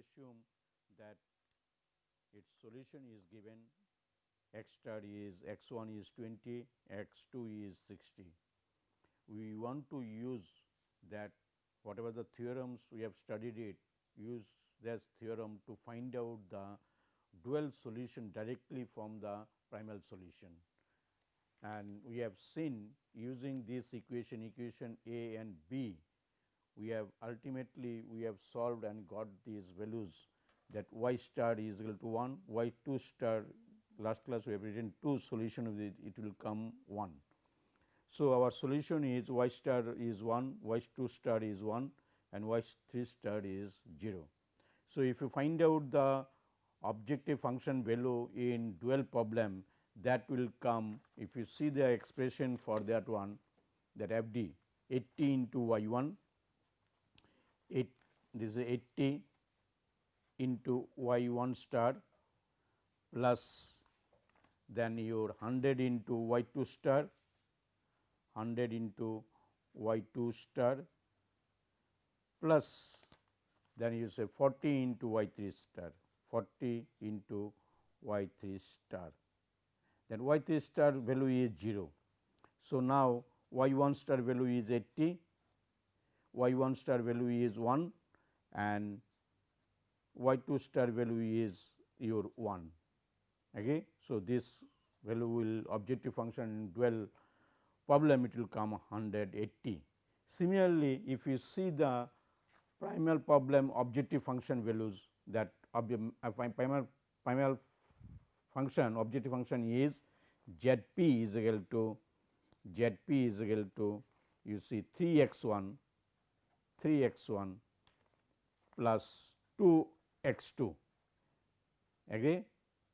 assume that its solution is given x star is x 1 is 20 x 2 is 60 we want to use that whatever the theorems we have studied it use that theorem to find out the dual solution directly from the primal solution. And we have seen using this equation equation A and B, we have ultimately we have solved and got these values that y star is equal to 1, y 2 star last class we have written 2 solution of it, it will come 1. So, our solution is y star is 1, y 2 star is 1 and y 3 star is 0. So, if you find out the objective function value in dual problem that will come if you see the expression for that one that f d 80 into y 1 8 this is 80 into y 1 star plus then your 100 into y 2 star 100 into y 2 star plus then you say 40 into y 3 star 40 into y 3 star then y 3 star value is 0. So, now y 1 star value is 80 y 1 star value is 1 and y 2 star value is your 1. Okay. So, this value will objective function dual problem it will come 180. Similarly, if you see the primal problem objective function values that uh, primal, primal function objective function is z p is equal to z p is equal to you see 3 x 1 3 x 1 plus 2 x 2 agree?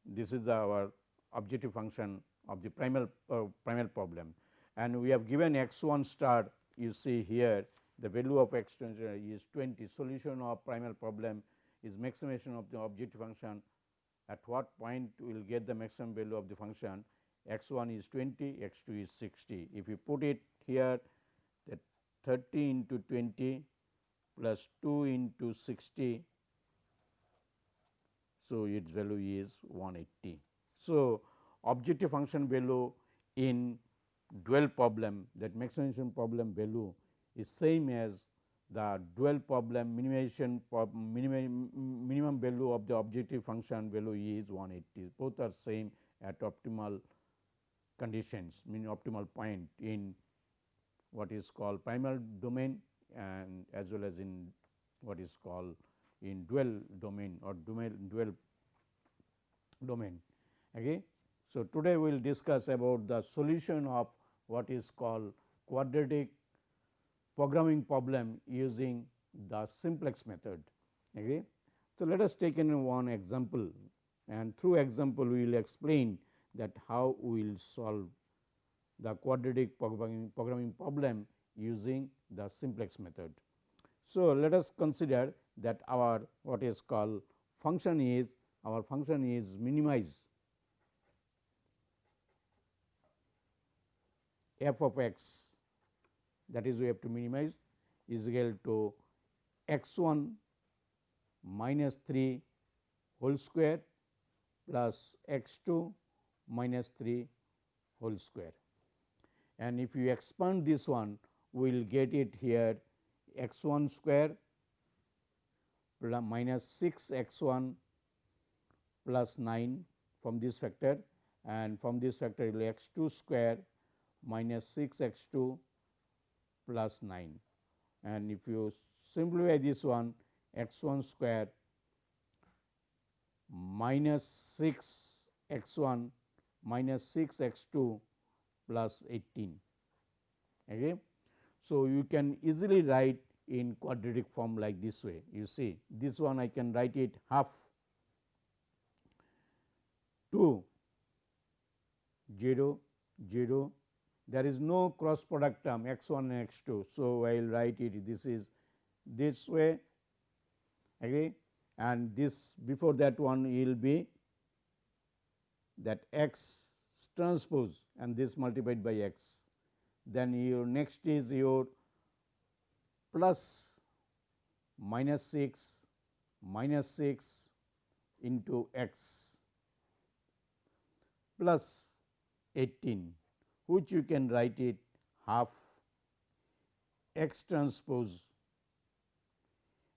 This is the our objective function of the primal uh, primal problem. And we have given x 1 star you see here the value of x 2 is 20 solution of primal problem is maximization of the objective function. At what point we will get the maximum value of the function? X 1 is 20 x 2 is 60 if you put it here that 30 into 20 plus 2 into 60 so its value is 180 so objective function value in dual problem that maximization problem value is same as the dual problem minimization minimum, minimum value of the objective function value is 180 both are same at optimal conditions mean optimal point in what is called primal domain and as well as in what is called in dual domain or domain dual domain. Okay. So, today we will discuss about the solution of what is called quadratic programming problem using the simplex method. Okay. So, let us take in one example and through example we will explain that how we will solve the quadratic programming, programming problem using the simplex method. So, let us consider that our what is called function is our function is minimize f of x that is we have to minimize is equal to x 1 minus 3 whole square plus x 2 minus 3 whole square. And if you expand this one we will get it here x 1 square plus minus 6 x 1 plus 9 from this factor and from this factor it will x 2 square minus 6 x 2 plus 9 and if you simplify this one x 1 square minus 6 x 1 minus 6 x 2 plus 18. Okay. So, you can easily write in quadratic form like this way you see this one I can write it half 2 0 0 there is no cross product term x 1 and x 2. So, I will write it this is this way agree and this before that one will be that x transpose and this multiplied by x. Then your next is your plus minus 6 minus 6 into x plus 18 which you can write it half x transpose.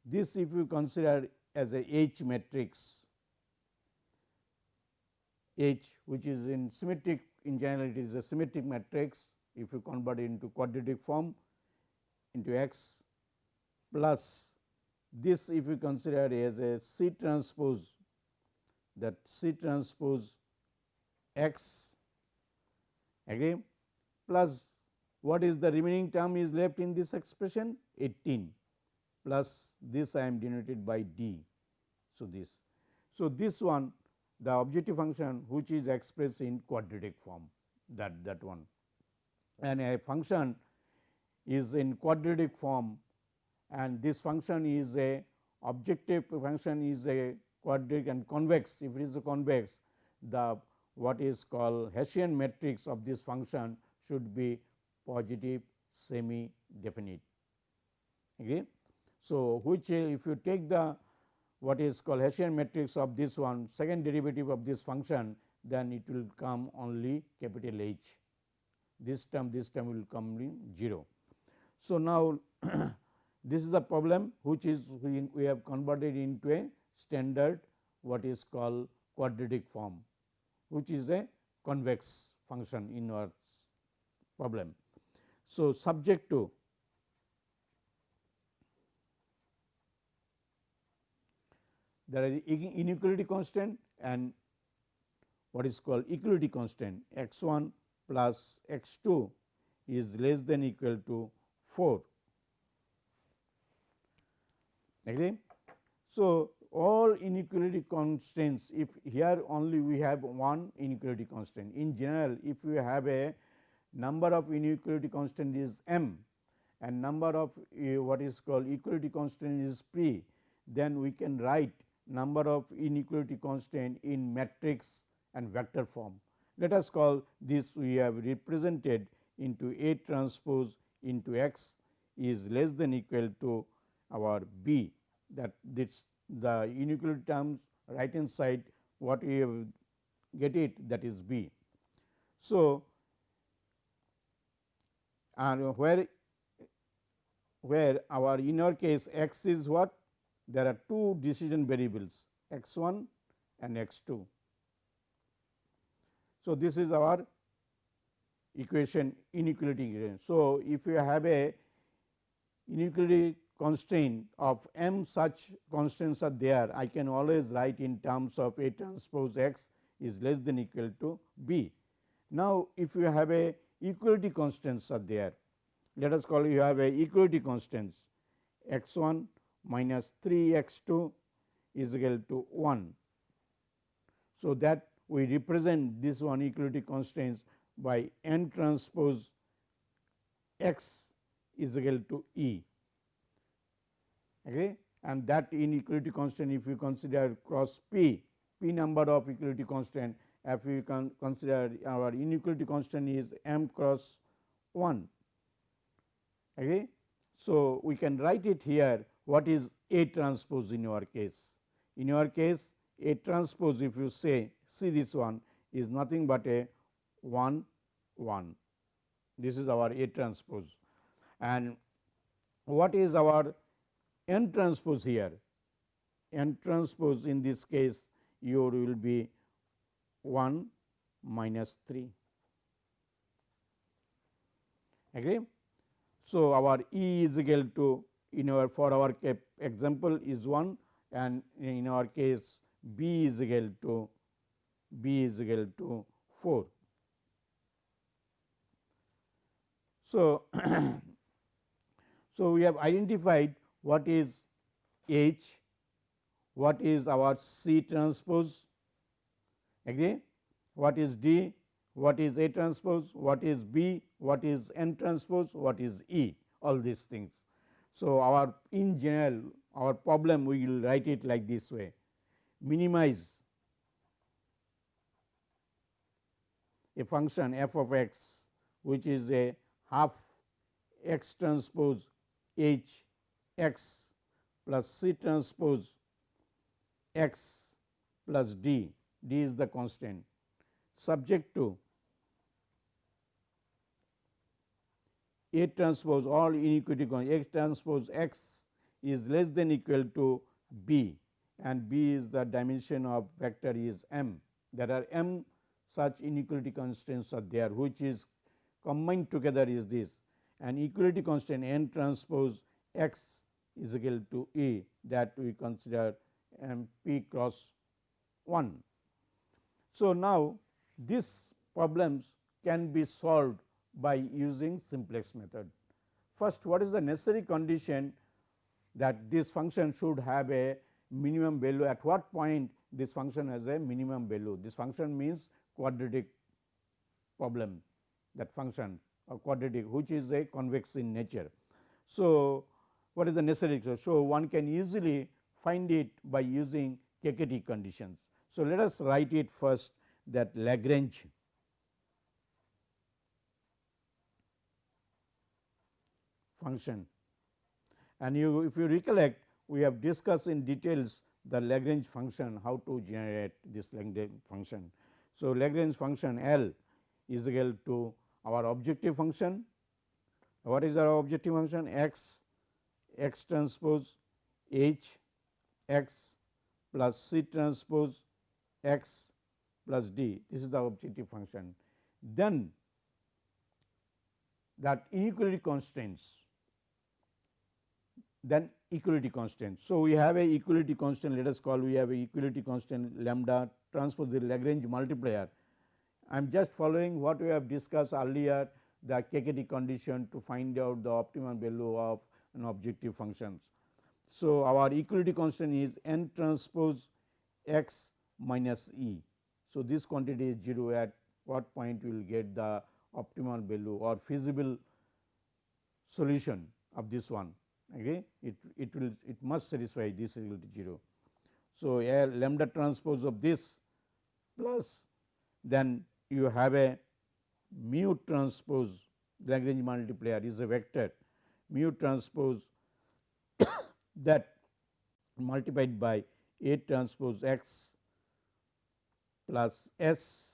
This if you consider as a H matrix H which is in symmetric in general it is a symmetric matrix if you convert into quadratic form into x plus this if you consider as a C transpose that C transpose x agree plus what is the remaining term is left in this expression 18 plus this I am denoted by d. So, this. So, this one the objective function which is expressed in quadratic form that that one and a function is in quadratic form and this function is a objective function is a quadratic and convex if it is a convex the what is called Hessian matrix of this function should be positive semi definite. Okay. So, which if you take the what is called Hessian matrix of this one second derivative of this function then it will come only capital H this term this term will come in 0. So, now this is the problem which is we, we have converted into a standard what is called quadratic form which is a convex function in our problem. So, subject to there is inequality constant and what is called equality constant x 1 plus x 2 is less than equal to 4. Agree? So, all inequality constraints if here only we have one inequality constraint. in general if we have a number of inequality constant is m and number of uh, what is called equality constant is p then we can write number of inequality constant in matrix and vector form. Let us call this we have represented into A transpose into x is less than equal to our B that this the inequality terms right hand side what we have get it that is B. So, and where where our in our case x is what there are two decision variables x 1 and x 2. So, this is our equation inequality equation. So, if you have a inequality constraint of m such constraints are there I can always write in terms of A transpose x is less than equal to b. Now, if you have a equality constraints are there let us call you have a equality constraints x 1 minus 3 x 2 is equal to 1. So, that we represent this one equality constraints by n transpose x is equal to E. Okay? And that inequality constant if you consider cross P, P number of equality constant if you can consider our inequality constant is m cross 1. Okay? So, we can write it here what is A transpose in your case. In your case A transpose if you say see this one is nothing but a 1 1 this is our A transpose. And what is our n transpose here? N transpose in this case your will be 1 minus 3 agree. So, our E is equal to in our for our example is 1 and in our case b is equal to b is equal to 4. So, so we have identified what is H, what is our C transpose, agree? What is D, what is A transpose, what is B, what is N transpose, what is E, all these things. So, our in general our problem we will write it like this way minimize a function f of x which is a half x transpose h x plus c transpose x plus d, d is the constant subject to A transpose all inequality x transpose x is less than equal to b and b is the dimension of vector is m. There are m such inequality constraints are there which is combined together is this and equality constant n transpose x is equal to A that we consider m p cross 1. So, now these problems can be solved by using simplex method. First what is the necessary condition that this function should have a minimum value at what point this function has a minimum value. This function means quadratic problem that function or quadratic which is a convex in nature. So, what is the necessary? So, one can easily find it by using KKT conditions. So, let us write it first that Lagrange function and you if you recollect we have discussed in details the Lagrange function how to generate this Lagrange function. So, Lagrange function L is equal to our objective function. What is our objective function? X x transpose H x plus C transpose x plus D. This is the objective function. Then that inequality constraints then equality constant. So, we have a equality constant let us call we have a equality constant lambda transpose the Lagrange multiplier. I am just following what we have discussed earlier the KKT condition to find out the optimum value of an objective functions. So, our equality constant is n transpose x minus e. So, this quantity is 0 at what point we will get the optimal value or feasible solution of this one okay it it will it must satisfy this is equal to 0. So, a lambda transpose of this plus then you have a mu transpose Lagrange multiplier is a vector mu transpose that multiplied by A transpose x plus S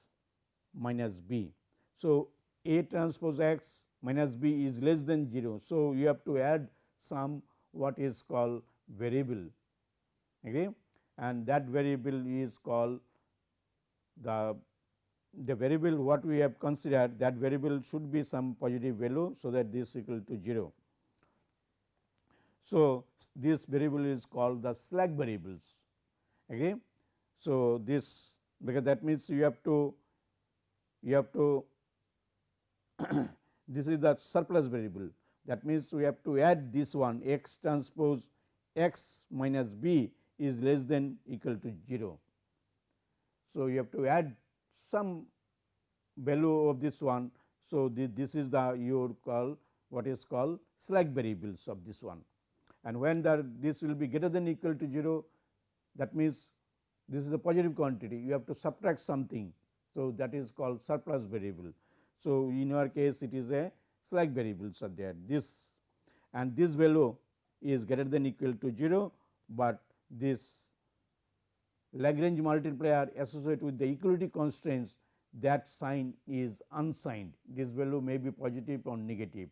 minus B. So, A transpose x minus B is less than 0. So, you have to add some what is called variable okay and that variable is called the the variable what we have considered that variable should be some positive value. So, that this equal to 0. So, this variable is called the slack variables. Okay. So, this because that means you have to you have to this is the surplus variable that means, we have to add this one x transpose x minus b is less than equal to 0. So, you have to add some value of this one. So, this, this is the you call what is called slack variables of this one and when the this will be greater than equal to 0 that means, this is a positive quantity you have to subtract something. So, that is called surplus variable. So, in our case it is a slack variables are there this and this value is greater than equal to 0, but this Lagrange multiplier associated with the equality constraints that sign is unsigned this value may be positive or negative.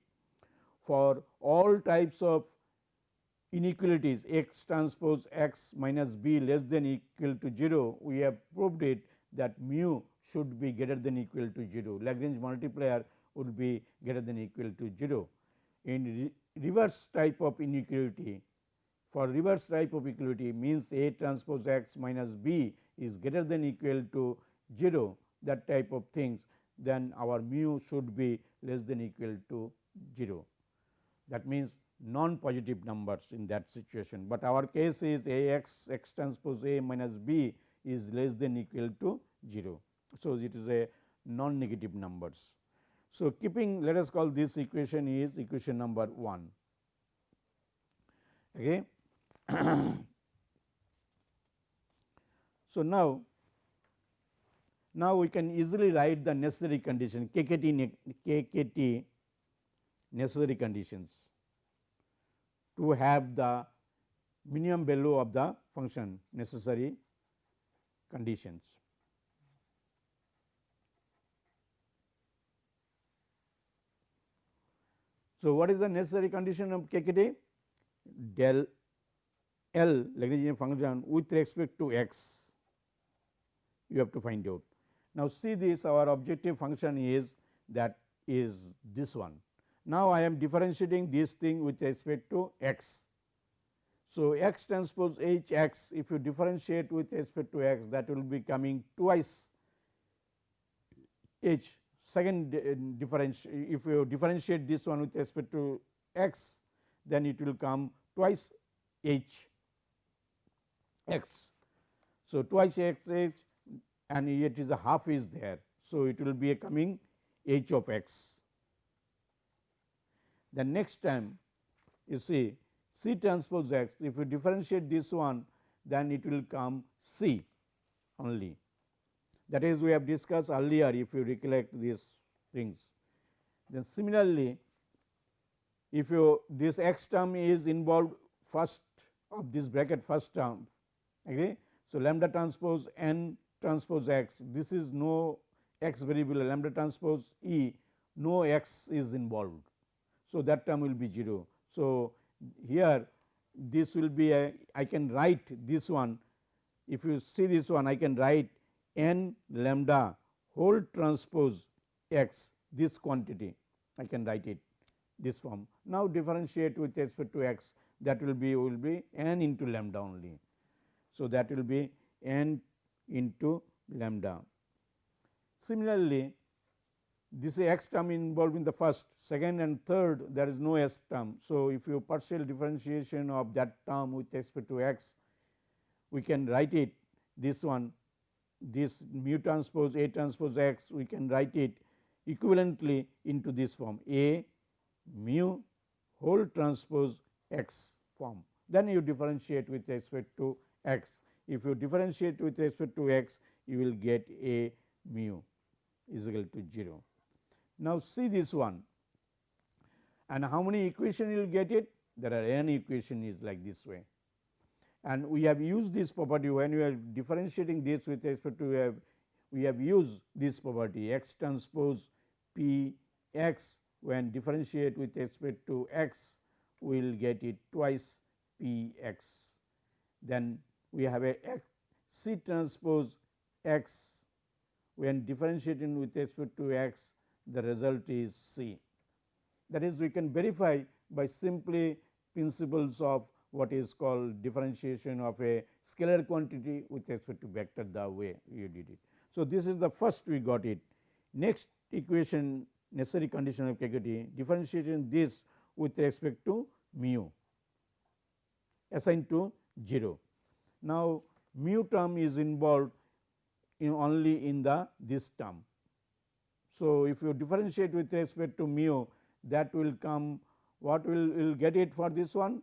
For all types of inequalities x transpose x minus b less than equal to 0 we have proved it that mu should be greater than equal to 0 Lagrange multiplier would be greater than equal to 0. In re reverse type of inequality, for reverse equality means A transpose x minus b is greater than equal to 0 that type of things then our mu should be less than equal to 0. That means, non positive numbers in that situation, but our case is A x x transpose A minus b is less than equal to 0. So, it is a non negative numbers. So, keeping let us call this equation is equation number 1. Okay. so, now now we can easily write the necessary condition KKT, KKT necessary conditions to have the minimum value of the function necessary conditions. So, what is the necessary condition of KKT? Del L Lagrangian function with respect to x you have to find out. Now, see this our objective function is that is this one. Now, I am differentiating this thing with respect to x. So, x transpose h x if you differentiate with respect to x that will be coming twice h second uh, differentiate if you differentiate this one with respect to x then it will come twice h x. So, twice x h and yet is a half is there. So, it will be a coming h of x. The next time you see C transpose x if you differentiate this one then it will come C only that is we have discussed earlier if you recollect these things. Then similarly, if you this x term is involved first of this bracket first term agree. So, lambda transpose n transpose x this is no x variable lambda transpose E no x is involved. So, that term will be 0. So, here this will be a I can write this one if you see this one I can write n lambda whole transpose x this quantity I can write it this form. Now, differentiate with respect to x that will be will be n into lambda only. So, that will be n into lambda. Similarly, this x term involved in the first, second and third there is no s term. So, if you partial differentiation of that term with respect to x, we can write it this one this mu transpose A transpose x we can write it equivalently into this form A mu whole transpose x form. Then you differentiate with respect to x. If you differentiate with respect to x, you will get A mu is equal to 0. Now, see this one and how many equation you will get it? There are n equation is like this way and we have used this property when we are differentiating this with respect to we have we have used this property x transpose p x when differentiate with respect to x we will get it twice p x. Then we have a x c transpose x when differentiating with respect to x the result is c. That is we can verify by simply principles of what is called differentiation of a scalar quantity with respect to vector the way you did it. So, this is the first we got it. Next equation necessary condition of KKT differentiation this with respect to mu assigned to 0. Now, mu term is involved in only in the this term. So, if you differentiate with respect to mu that will come what will will get it for this one?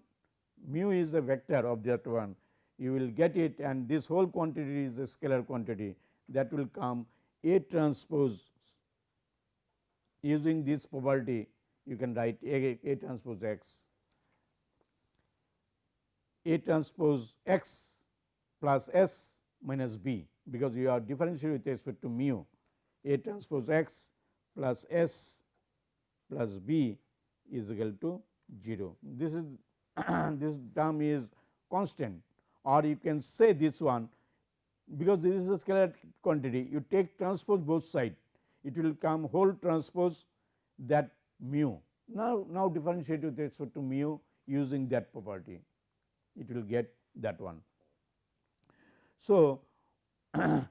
Mu is the vector of that one. You will get it and this whole quantity is a scalar quantity that will come. A transpose using this property you can write A, A transpose x. A transpose x plus s minus b because you are differentiating with respect to mu A transpose x plus s plus b is equal to 0. This is this term is constant or you can say this one because this is a scalar quantity you take transpose both side it will come whole transpose that mu. Now, now differentiate with respect to mu using that property it will get that one. So, and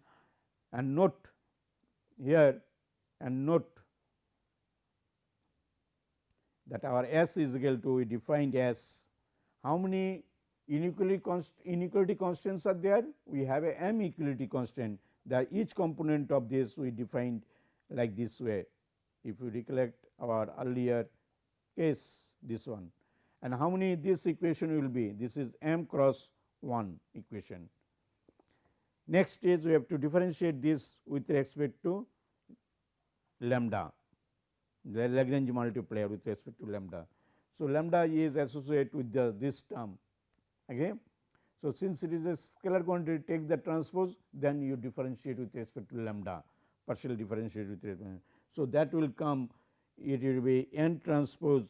note here and note that our S is equal to we defined as how many inequality, const, inequality constants are there? We have a m equality constant that each component of this we defined like this way. If you recollect our earlier case this one and how many this equation will be this is m cross 1 equation. Next is we have to differentiate this with respect to lambda the Lagrange multiplier with respect to lambda. So, lambda is associated with the this term okay. So, since it is a scalar quantity take the transpose then you differentiate with respect to lambda partial differentiate with respect. So, that will come it will be n transpose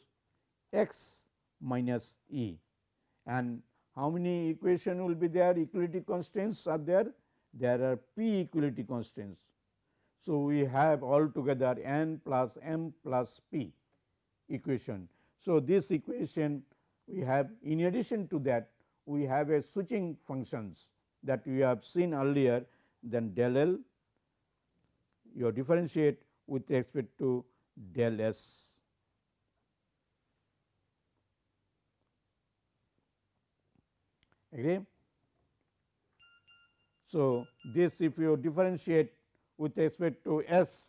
x minus E and how many equation will be there equality constraints are there there are p equality constraints. So, we have altogether n plus m plus p equation. So, this equation we have in addition to that we have a switching functions that we have seen earlier then del L you differentiate with respect to del S. Agree? So, this if you differentiate with respect to S,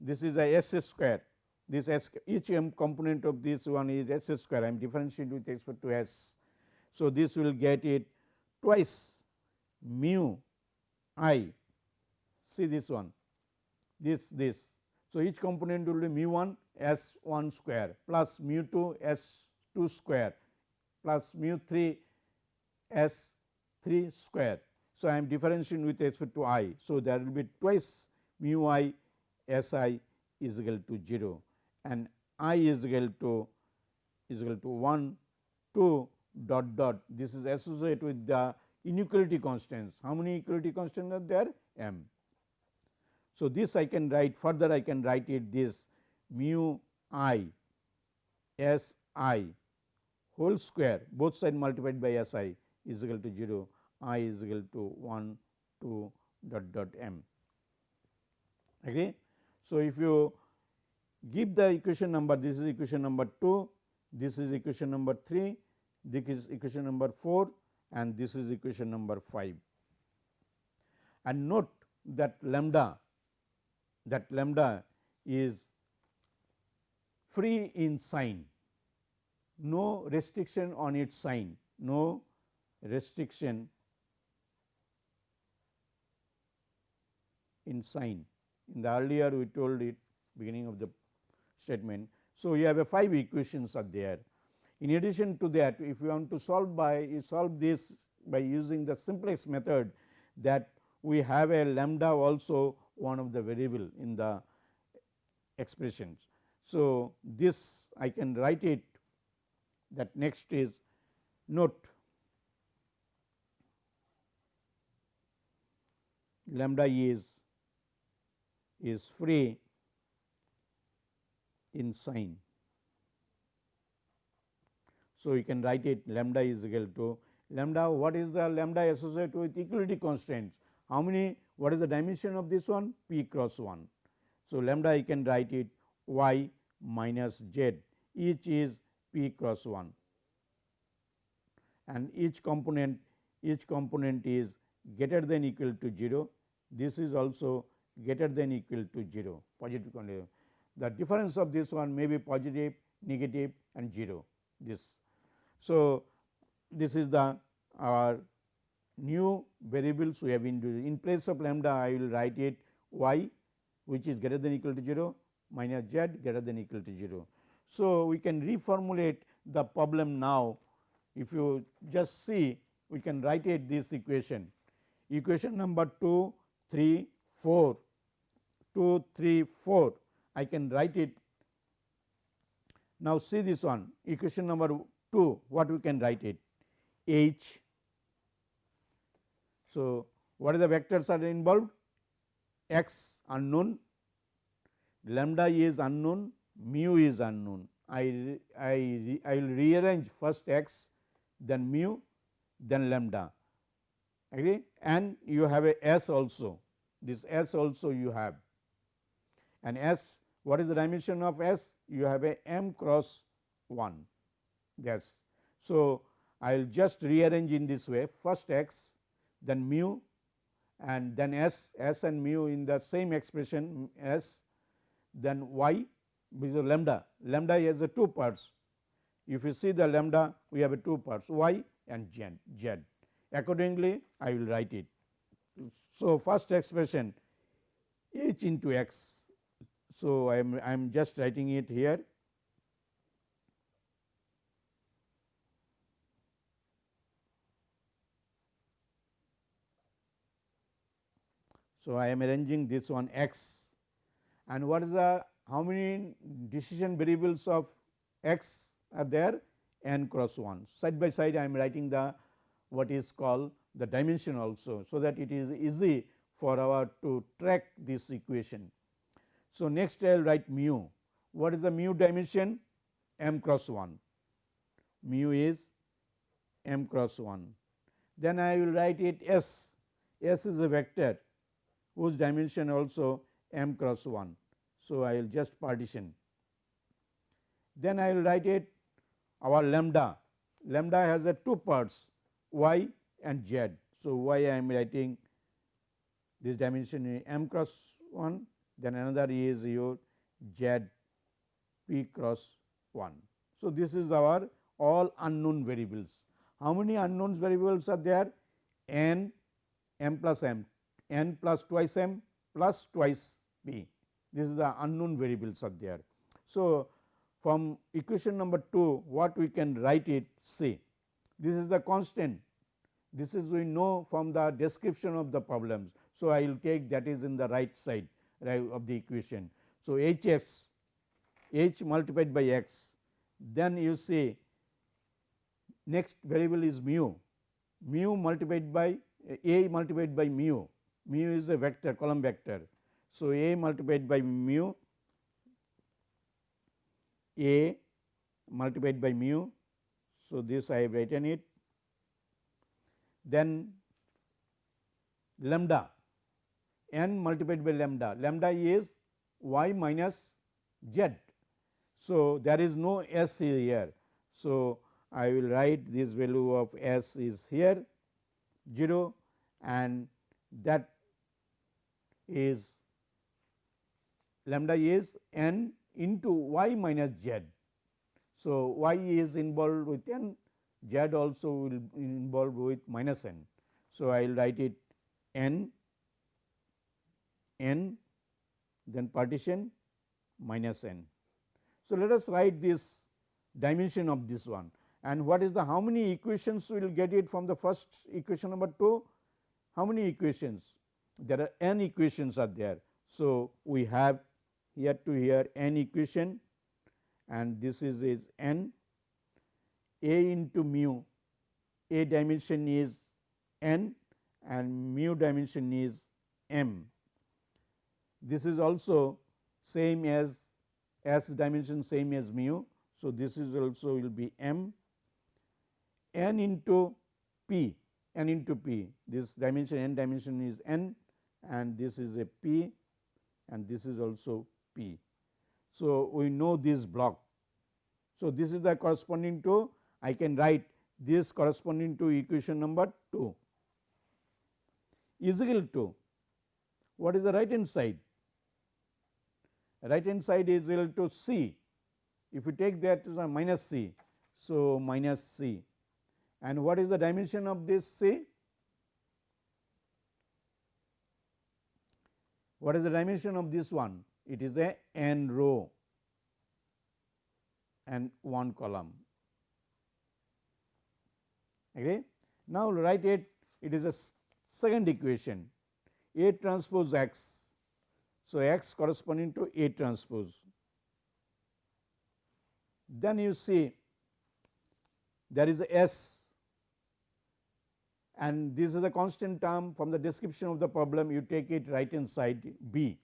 this is a S square, this S each m component of this one is S square, I am differentiating with respect to S. So, this will get it twice mu i see this one this this. So, each component will be mu 1 s 1 square plus mu 2 s 2 square plus mu 3 s 3 square. So, I am differentiating with respect to i. So, there will be twice mu i s i is equal to 0 and i is equal to is equal to 1 2 dot dot this is associated with the inequality constants. How many equality constants are there? m. So, this I can write further I can write it this mu i s i whole square both side multiplied by s i is equal to 0 i is equal to 1 2 dot dot m. Okay. So, if you give the equation number this is equation number 2, this is equation number 3, this is equation number 4 and this is equation number 5. And note that lambda that lambda is free in sign, no restriction on its sign, no restriction in sign. In the earlier we told it beginning of the statement. So, you have a 5 equations are there. In addition to that if you want to solve by you solve this by using the simplex method that we have a lambda also one of the variable in the expressions. So, this I can write it that next is note lambda is is free in sign. So, you can write it lambda is equal to lambda. What is the lambda associated with equality constraints? How many what is the dimension of this one? P cross 1. So, lambda I can write it y minus z. Each is p cross 1 and each component each component is greater than equal to 0 this is also greater than equal to 0 positive condition. The difference of this one may be positive, negative and 0 this. So, this is the our new variables we have introduced. In place of lambda I will write it y which is greater than equal to 0 minus z greater than equal to 0. So, we can reformulate the problem now if you just see we can write it this equation. Equation number 2, 3, 4, 2, 3, 4 I can write it. Now, see this one equation number 2 what we can write it h so, what are the vectors are involved? x unknown, lambda is unknown, mu is unknown. I, I, I will rearrange first x, then mu, then lambda. Agree? And you have a s also. This s also you have. And s, what is the dimension of s? You have a m cross 1. Yes. So, I will just rearrange in this way first x then mu and then s, s and mu in the same expression s, then y which is lambda, lambda has the two parts if you see the lambda we have a two parts y and z, z. Accordingly, I will write it. So, first expression h into x. So, I am I am just writing it here So, I am arranging this one x and what is the how many decision variables of x are there n cross 1 side by side I am writing the what is called the dimension also. So, that it is easy for our to track this equation. So, next I will write mu. What is the mu dimension? M cross 1 mu is m cross 1 then I will write it s. S is a vector whose dimension also m cross 1. So, I will just partition. Then I will write it our lambda, lambda has a two parts y and z. So, y I am writing this dimension is m cross 1, then another is your z p cross 1. So, this is our all unknown variables. How many unknown variables are there? n m plus m n plus twice m plus twice p. This is the unknown variables are there. So, from equation number 2 what we can write it say this is the constant this is we know from the description of the problems. So, I will take that is in the right side of the equation. So, h x h multiplied by x then you say next variable is mu mu multiplied by a multiplied by mu mu is a vector column vector. So, A multiplied by mu A multiplied by mu. So, this I have written it then lambda n multiplied by lambda lambda is y minus z. So, there is no s here. So, I will write this value of s is here 0 and that is lambda is n into y minus z. So, y is involved with n, z also will involved with minus n. So, I will write it n n then partition minus n. So, let us write this dimension of this one and what is the how many equations we will get it from the first equation number 2 how many equations there are n equations are there. So, we have here to here n equation and this is, is n a into mu a dimension is n and mu dimension is m. This is also same as s dimension same as mu. So, this is also will be m n into p n into p this dimension n dimension is n and this is a P and this is also P. So, we know this block. So, this is the corresponding to I can write this corresponding to equation number 2 is equal to what is the right hand side? Right hand side is equal to C. If you take that as a minus C, so minus C and what is the dimension of this C? What is the dimension of this one? It is a n row and one column. Okay. Now, write it it is a second equation A transpose x. So, x corresponding to A transpose. Then you see there is a S and this is a constant term from the description of the problem you take it right hand side b.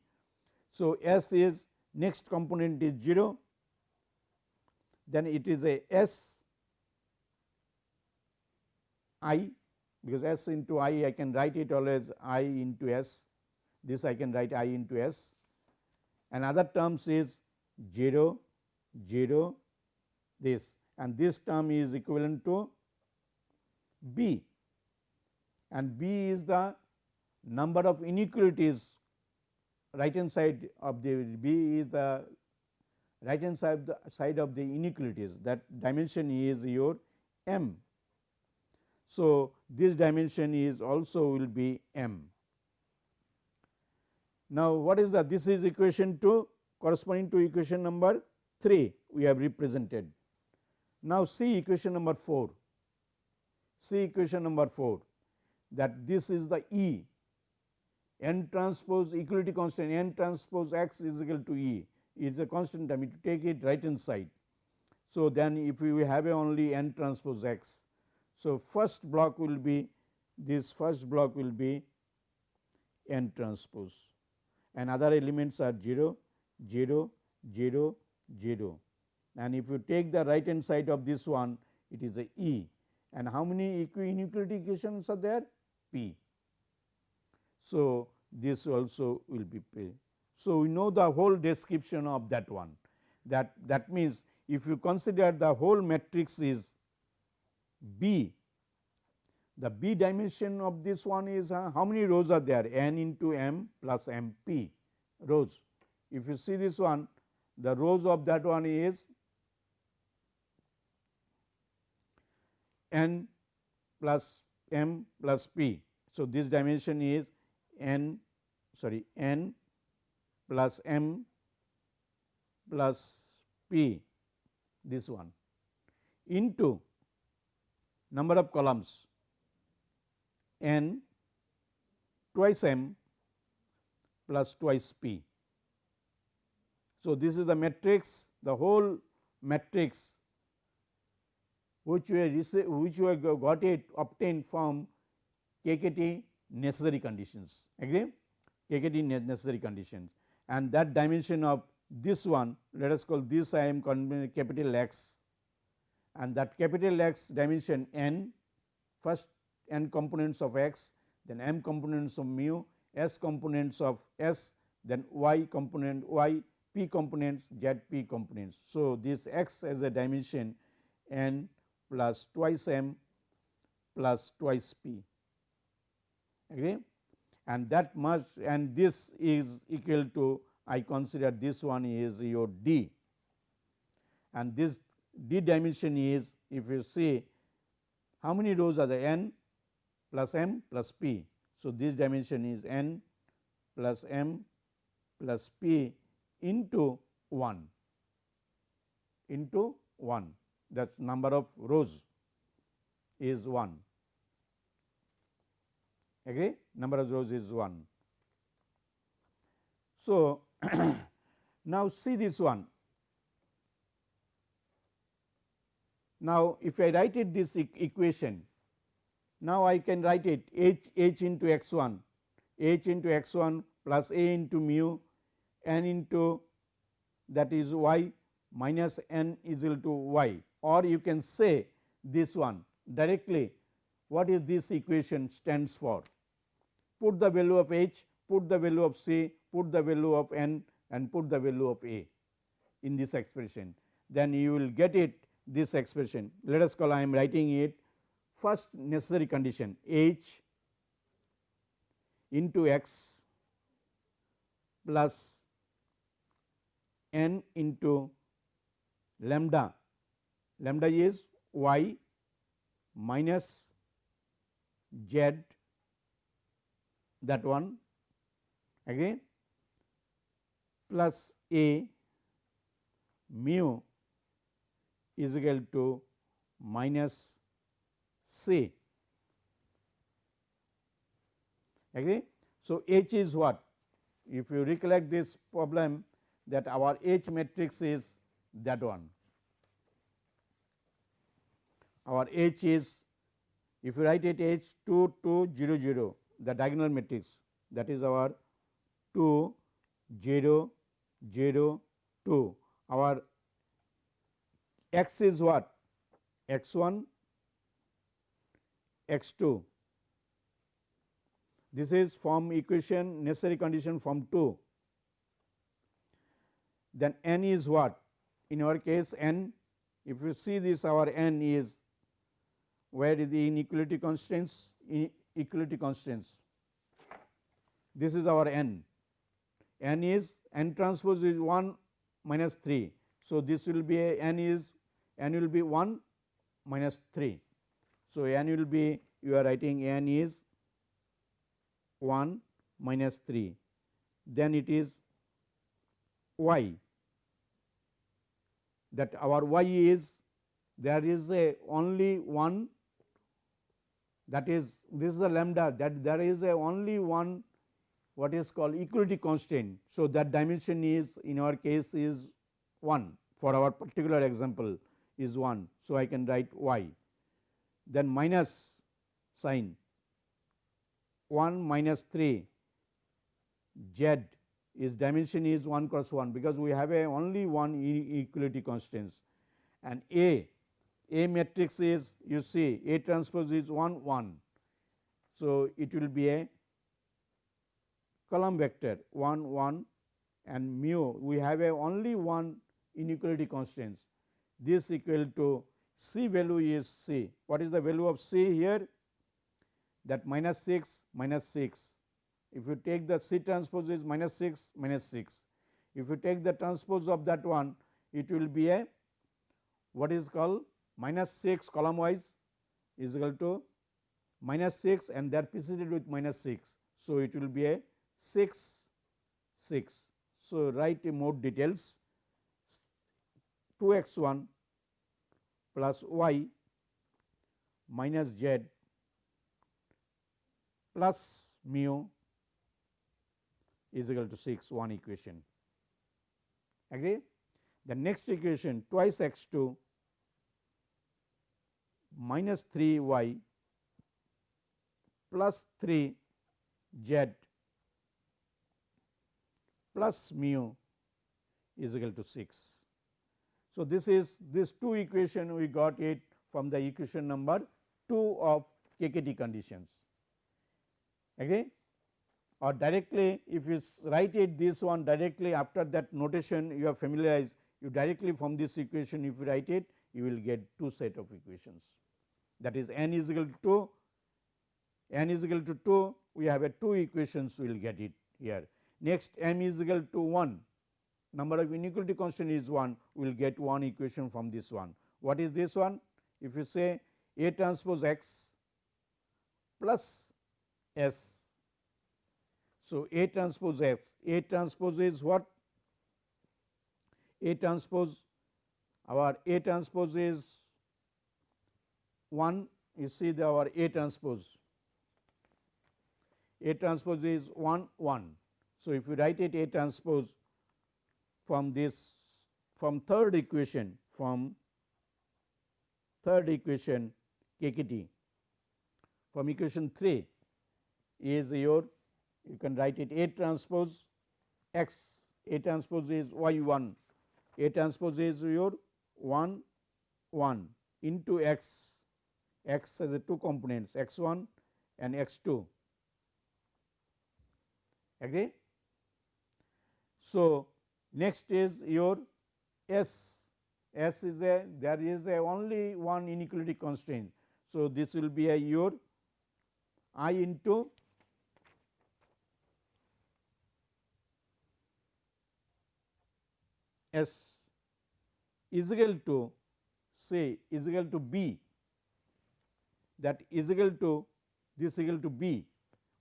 So, S is next component is 0 then it is a S i because S into i I can write it always i into S this I can write i into S and other terms is 0 0 this and this term is equivalent to b and B is the number of inequalities right hand side of the B is the right hand side the side of the inequalities that dimension is your m. So, this dimension is also will be m. Now, what is the this is equation 2 corresponding to equation number 3 we have represented. Now, see equation number 4 see equation number 4 that this is the E n transpose equality constant n transpose x is equal to E is a constant term to take it right hand side. So, then if we have only n transpose x. So, first block will be this first block will be n transpose and other elements are 0, 0, 0, 0 and if you take the right hand side of this one it is a E and how many inequality equations are there P. So, this also will be P. So, we know the whole description of that one that that means if you consider the whole matrix is B the B dimension of this one is uh, how many rows are there n into m plus m p rows. If you see this one the rows of that one is n plus m plus p. So, this dimension is n sorry n plus m plus p this one into number of columns n twice m plus twice p. So, this is the matrix the whole matrix which we which we got it obtained from KKT necessary conditions. Agree? KKT necessary conditions. And that dimension of this one let us call this I am capital X. And that capital X dimension n first n components of x then m components of mu s components of s then y component y p components z p components. So, this x as a dimension n plus twice m plus twice p. Agree and that must and this is equal to I consider this one is your d. And this d dimension is if you see how many rows are the n plus m plus p. So, this dimension is n plus m plus p into 1 into 1 that number of rows is 1 agree number of rows is 1. So, now see this one now if I write it this e equation now I can write it h h into x 1 h into x 1 plus a into mu n into that is y minus n is equal to y or you can say this one directly what is this equation stands for. Put the value of h, put the value of c, put the value of n and put the value of a in this expression. Then you will get it this expression. Let us call I am writing it first necessary condition h into x plus n into lambda, lambda is y minus z that one again plus a mu is equal to minus c. Agree. So, H is what? If you recollect this problem that our H matrix is that one. Our H is if you write it H 2 2 0 0 the diagonal matrix that is our 2 0 0 2 our x is what? X 1 x 2 this is from equation necessary condition from 2 then n is what? In our case n. If you see this our n is where is the inequality constraints? Inequality constraints. This is our n. n is n transpose is 1 minus 3 So, this will be a n is n will be 1 minus 3. So, n will be you are writing n is 1 minus 3 then it is y that our y is there is a only one that is this is the lambda that there is a only one what is called equality constraint. So, that dimension is in our case is 1 for our particular example is 1. So, I can write y then minus sign. 1 minus 3 z is dimension is 1 cross 1 because we have a only one equality constants and A, A matrix is you see A transpose is 1 1. So, it will be a column vector 1 1 and mu. We have a only one inequality constants this equal to C value is C. What is the value of C here? That minus 6 minus 6. If you take the C transpose is minus 6 minus 6. If you take the transpose of that one, it will be a what is called minus 6 column wise is equal to minus 6 and that preceded with minus 6. So, it will be a 6 6. So, write more details 2 x 1 plus y minus z plus mu is equal to 6 one equation agree. The next equation twice x 2 minus 3 y plus 3 z plus mu is equal to 6. So, this is this two equation we got it from the equation number 2 of KKT conditions. Agree or directly if you write it this one directly after that notation you are familiarized you directly from this equation if you write it you will get two set of equations. That is n is equal to 2 n is equal to 2 we have a two equations we will get it here. Next m is equal to 1 number of inequality constant is 1 we will get one equation from this one. What is this one? If you say A transpose x plus S. So, A transpose x, A transpose is what? A transpose our A transpose is 1 you see the our A transpose A transpose is 1 1. So, if you write it A transpose from this from third equation from third equation KKT from equation 3 is your you can write it A transpose x A transpose is y 1 A transpose is your 1 1 into x. X has a two components x 1 and x 2 agree. So, Next is your S, S is a there is a only one inequality constraint. So, this will be a your i into S is equal to say is equal to B that is equal to this equal to B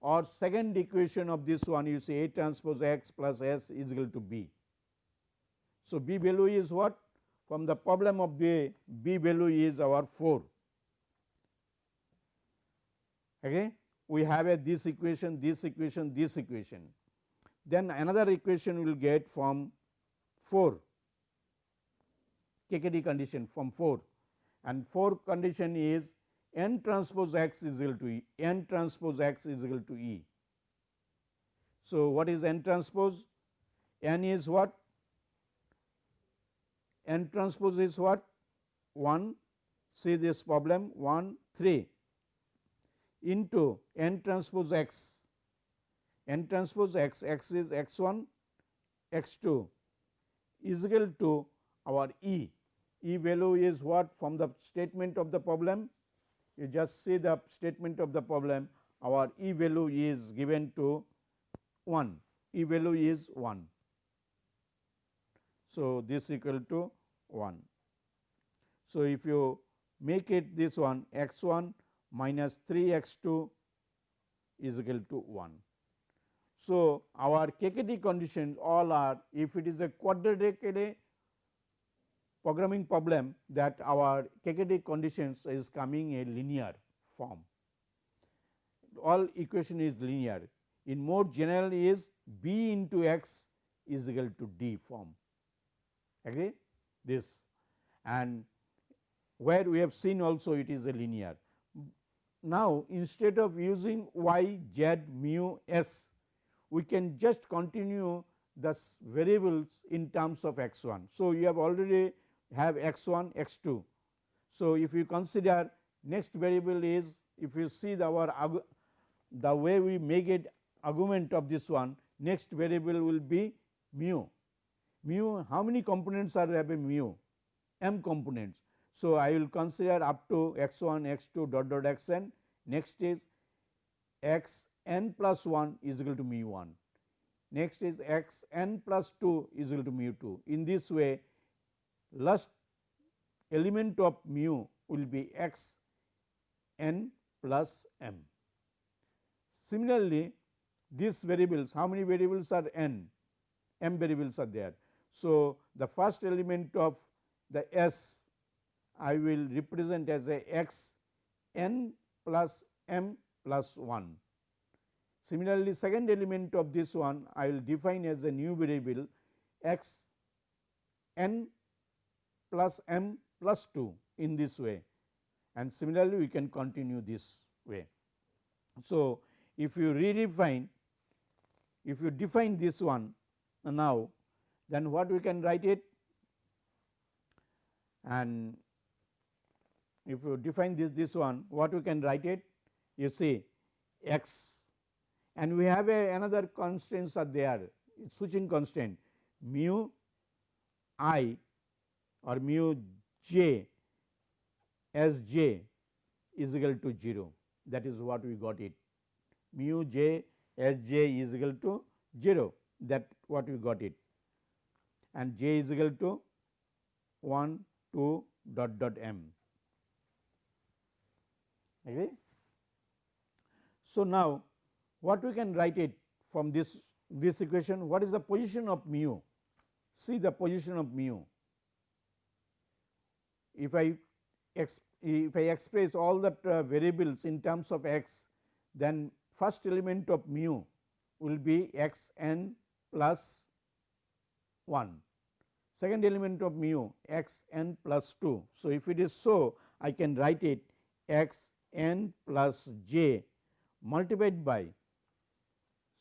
or second equation of this one you say A transpose x plus S is equal to B. So, B value is what? From the problem of B, B value is our 4. Okay? We have a this equation, this equation, this equation. Then another equation we will get from 4 KKT condition from 4 and 4 condition is n transpose x is equal to E, n transpose x is equal to E. So, what is n transpose? n is what? N transpose is what? 1 see this problem. 1 3 into n transpose x. N transpose x. X is x 1 x 2 is equal to our E. E value is what? From the statement of the problem. You just see the statement of the problem. Our E value is given to 1 E value is 1. So, this equal to 1. So, if you make it this one x 1 minus 3 x 2 is equal to 1. So, our KKT conditions all are if it is a quadratic array programming problem that our KKT conditions is coming a linear form. All equation is linear. In more general is b into x is equal to d form. Agree this and where we have seen also it is a linear. Now, instead of using y, z, mu, s, we can just continue the variables in terms of x 1. So, you have already have x 1 x 2. So, if you consider next variable is if you see the our the way we make it argument of this one next variable will be mu. Mu how many components are have a mu m components. So, I will consider up to x 1 x 2 dot dot x n next is x n plus 1 is equal to mu 1 next is x n plus 2 is equal to mu 2. In this way last element of mu will be x n plus m. Similarly, these variables how many variables are n m variables are there. So, the first element of the s I will represent as a x n plus m plus 1. Similarly, second element of this one I will define as a new variable x n plus m plus 2 in this way and similarly we can continue this way. So, if you redefine if you define this one now then what we can write it? And if you define this this one what we can write it? You see x. And we have a another constants are there switching constraint. Mu i or mu j as j is equal to 0 that is what we got it. Mu j as j is equal to 0 that what we got it and j is equal to 1 2 dot dot m. Agree. So, now what we can write it from this this equation? What is the position of mu? See the position of mu. If I if I express all the uh, variables in terms of x then first element of mu will be x n plus 1 second element of mu x n plus 2. So, if it is so I can write it x n plus j multiplied by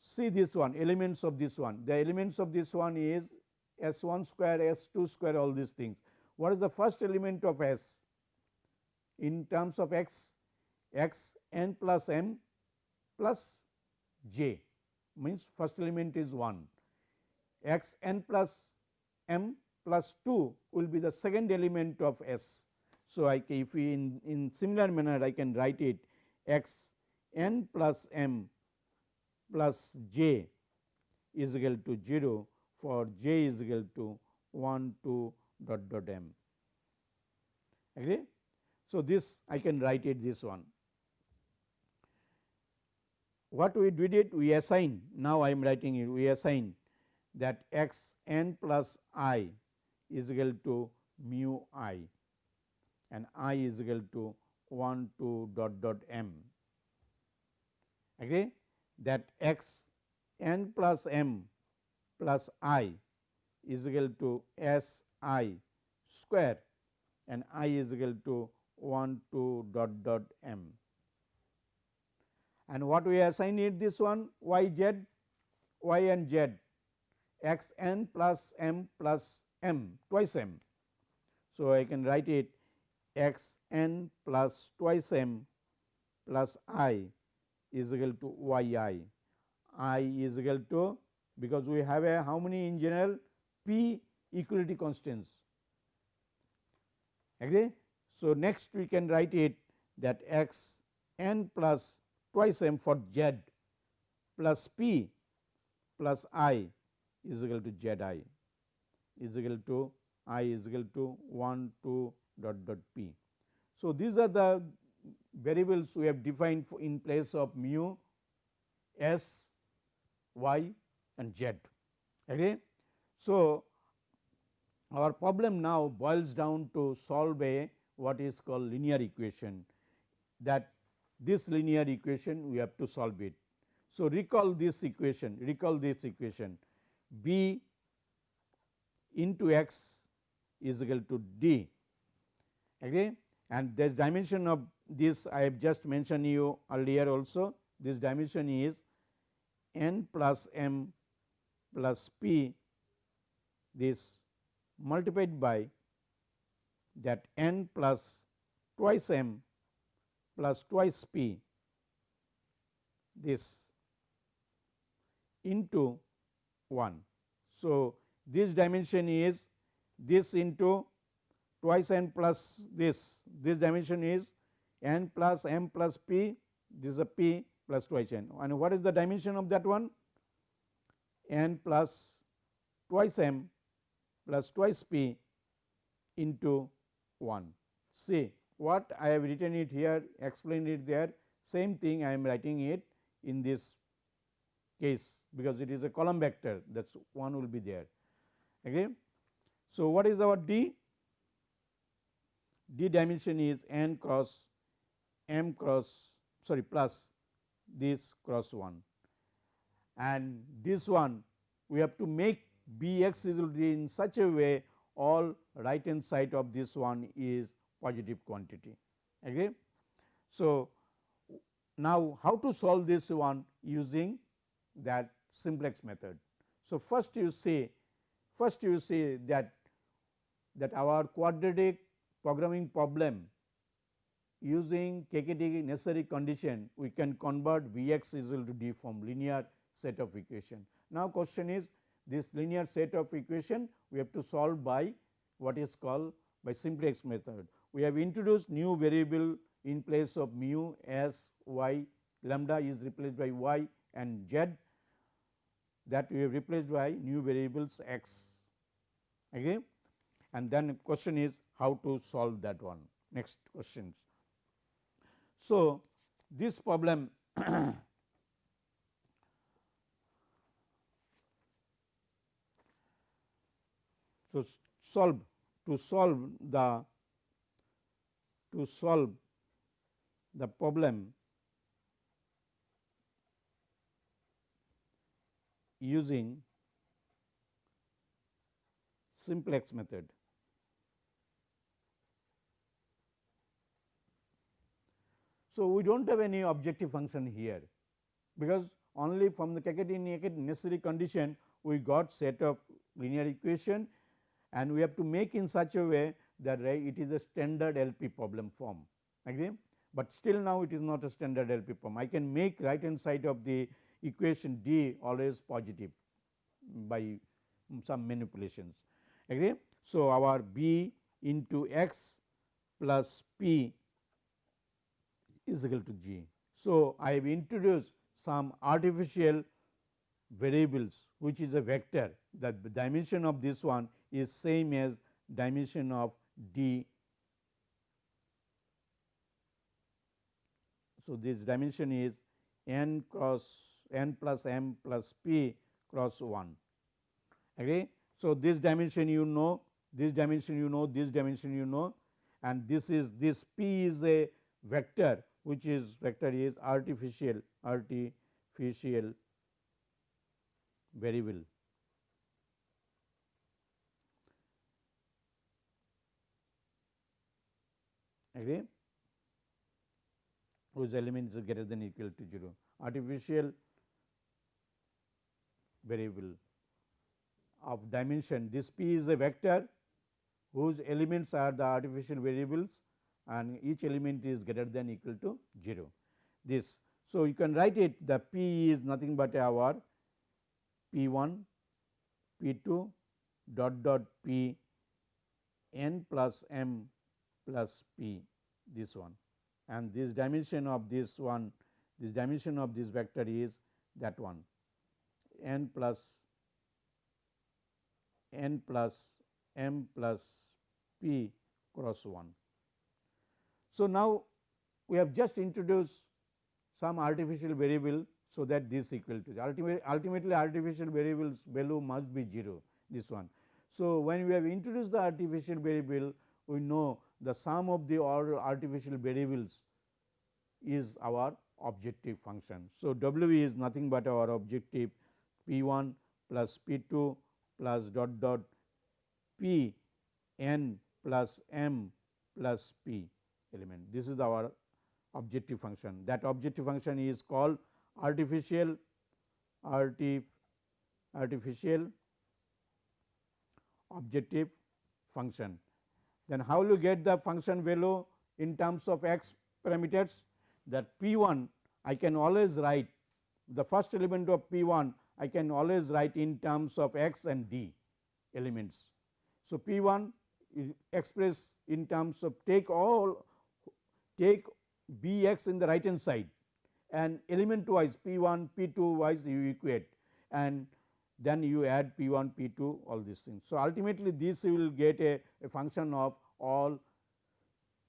see this one elements of this one. The elements of this one is s 1 square s 2 square all these things. What is the first element of s? In terms of x x n plus m plus j. Means first element is 1 x n plus m plus 2 will be the second element of s. So, I if we in, in similar manner I can write it x n plus m plus j is equal to 0 for j is equal to 1 2 dot dot m agree. So, this I can write it this one. What we did it we assign now I am writing it we assign that x n plus i is equal to mu i and i is equal to 1 2 dot dot m. Agree that x n plus m plus i is equal to s i square and i is equal to 1 2 dot dot m. And what we assign it this one y z y and z x n plus m plus m twice m. So, I can write it x n plus twice m plus i is equal to y i, i is equal to because we have a how many in general p equality constants agree. So, next we can write it that x n plus twice m for z plus p plus i is equal to z i. is equal to i is equal to 1 2 dot dot p. So, these are the variables we have defined in place of mu s y and z. Okay. So, our problem now boils down to solve a what is called linear equation that this linear equation we have to solve it. So, recall this equation recall this equation b into x is equal to d okay? And this dimension of this I have just mentioned you earlier also this dimension is n plus m plus p this multiplied by that n plus twice m plus twice p this into 1. So, this dimension is this into twice n plus this, this dimension is n plus m plus p, this is a p plus twice n. And what is the dimension of that one? n plus twice m plus twice p into 1. See what I have written it here, explained it there, same thing I am writing it in this case because it is a column vector that is one will be there. Okay. So, what is our D? D dimension is n cross m cross sorry plus this cross 1 and this one we have to make B x is in such a way all right hand side of this one is positive quantity. Okay. So, now how to solve this one using that simplex method. So, first you see first you say that that our quadratic programming problem using KKT necessary condition we can convert V x is equal to d from linear set of equation. Now, question is this linear set of equation we have to solve by what is called by simplex method. We have introduced new variable in place of mu s y lambda is replaced by y and z that we have replaced by new variables x. Okay. And then question is how to solve that one next questions. So, this problem so solve to solve the to solve the problem using simplex method. So, we do not have any objective function here, because only from the KKT necessary condition we got set of linear equation and we have to make in such a way that it is a standard LP problem form agree, but still now it is not a standard LP problem. I can make right hand side of the equation D always positive by some manipulations agree. So, our B into x plus P is equal to G. So, I have introduced some artificial variables which is a vector that the dimension of this one is same as dimension of D. So, this dimension is n cross n plus m plus p cross 1. Okay. So, this dimension you know, this dimension you know, this dimension you know and this is this p is a vector which is vector is artificial artificial variable. Agree? whose elements are greater than equal to 0 artificial variable of dimension. This p is a vector whose elements are the artificial variables and each element is greater than equal to 0 this. So, you can write it the p is nothing but our p 1 p 2 dot dot p n plus m plus p this one. And this dimension of this one this dimension of this vector is that one n plus n plus m plus p cross 1. So, now we have just introduced some artificial variable so that this equal to ultimately, ultimately artificial variables value must be 0 this one. So, when we have introduced the artificial variable we know the sum of the all artificial variables is our objective function. So, W is nothing but our objective P 1 plus P 2 plus dot dot P n plus m plus P element. This is our objective function that objective function is called artificial artif artificial objective function. Then how will you get the function value in terms of x parameters that p 1 I can always write the first element of p 1 I can always write in terms of x and d elements. So, p 1 is expressed in terms of take all take b x in the right hand side and element wise p 1 p 2 wise you equate and then you add p 1 p 2 all these things. So, ultimately this you will get a, a function of all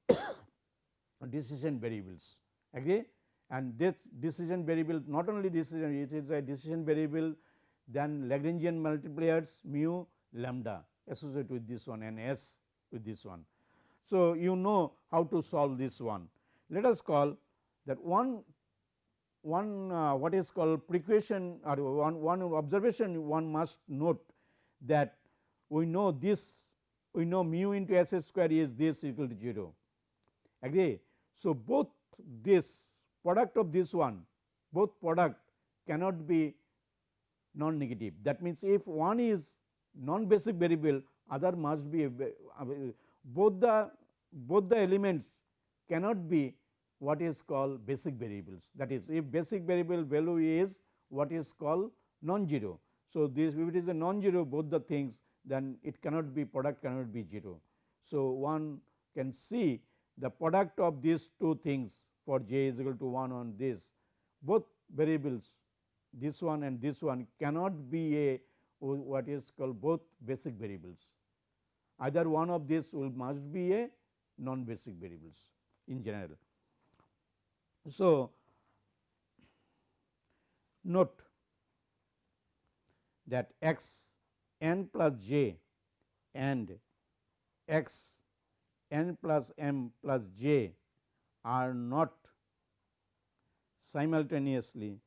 decision variables agree and this decision variable not only decision it is a decision variable then Lagrangian multipliers mu lambda associated with this one and s with this one. So, you know how to solve this one. Let us call that one one uh, what is called precaution or one, one observation one must note that we know this we know mu into s square is this equal to 0 agree. So, both this product of this one both product cannot be non negative that means if one is non basic variable other must be uh, both the both the elements cannot be what is called basic variables that is if basic variable value is what is called non-zero. So, this if it is a non-zero both the things then it cannot be product cannot be 0. So, one can see the product of these two things for j is equal to 1 on this both variables this one and this one cannot be a what is called both basic variables either one of these will must be a non basic variables in general. So, note that x n plus j and x n plus m plus j are not simultaneously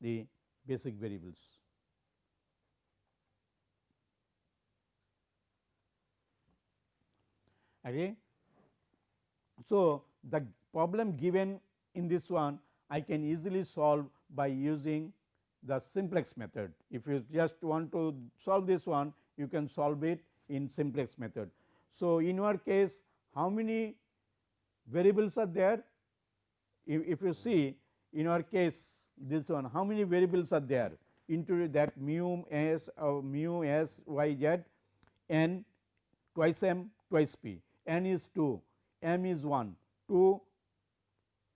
the basic variables. Okay. So, the problem given in this one I can easily solve by using the simplex method. If you just want to solve this one, you can solve it in simplex method. So, in your case how many variables are there? If, if you see in our case this one how many variables are there into that mu s or mu s y z n twice m twice p n is 2 m is 1 2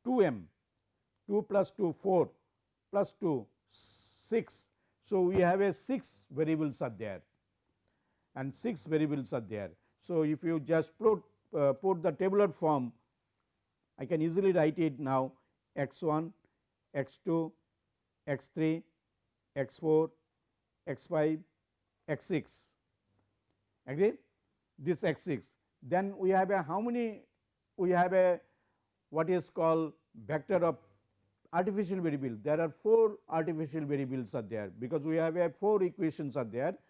2 m 2 plus 2 4 plus 2 6. So, we have a 6 variables are there and 6 variables are there. So, if you just put, uh, put the tabular form I can easily write it now. X 1 x 2 x 3 x 4 x 5 x 6 agree? This x 6 then we have a how many we have a what is called vector of artificial variable. There are 4 artificial variables are there because we have a 4 equations are there. the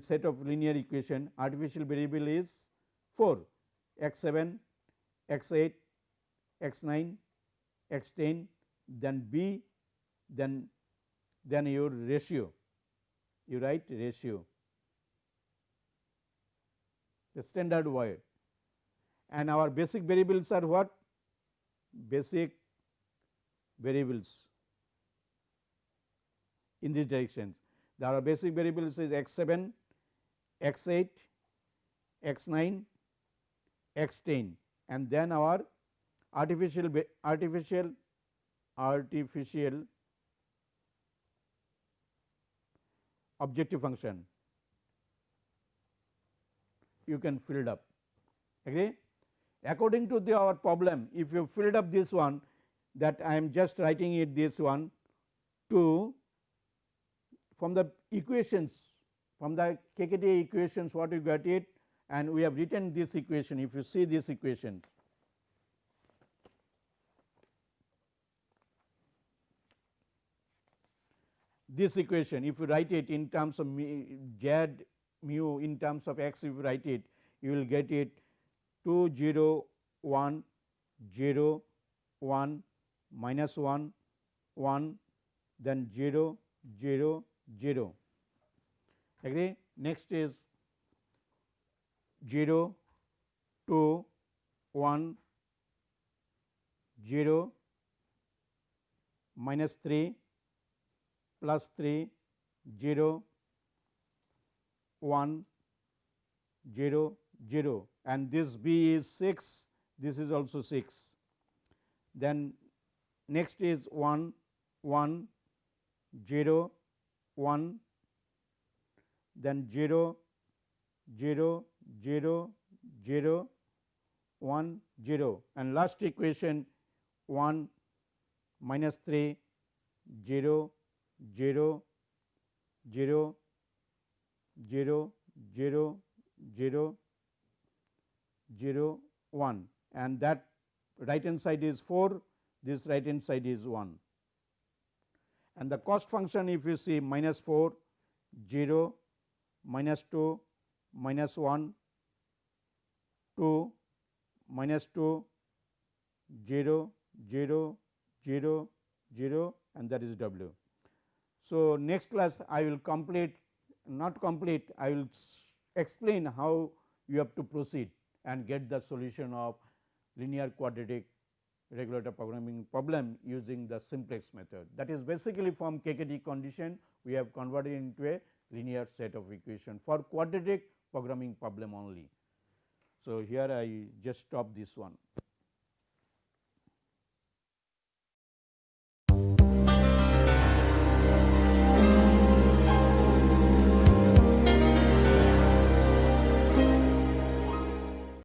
set of linear equation. Artificial variable is 4 x 7 x 8 x 9 x 10 then b then then your ratio. You write ratio. The standard word and our basic variables are what? Basic variables. In this direction there are basic variables is x 7 x 8 x 9 x 10 and then our artificial artificial artificial objective function you can fill it up agree. According to the our problem if you filled up this one that I am just writing it this one to from the equations from the KKT equations what you got it and we have written this equation if you see this equation. This equation if you write it in terms of z mu in terms of x if you write it you will get it 2 0 1 0 1 minus 1 1 then 0 0 0 agree? Next is 0 2 1 0 minus 3 plus 3 0 1 0 0 and this b is 6 this is also 6 then next is 1 1 0 1 then 0 0 0 0 1 0 and last equation 1 minus 3 0 0 0 0 0 0 0 1 and that right hand side is 4 this right hand side is 1 and the cost function if you see minus 4 0 minus 2 minus 1 2 minus 2 0 0 0 0 and that is w. So, next class I will complete not complete I will explain how you have to proceed and get the solution of linear quadratic regulator programming problem using the simplex method. That is basically from KKT condition we have converted into a linear set of equation for quadratic programming problem only. So, here I just stop this one.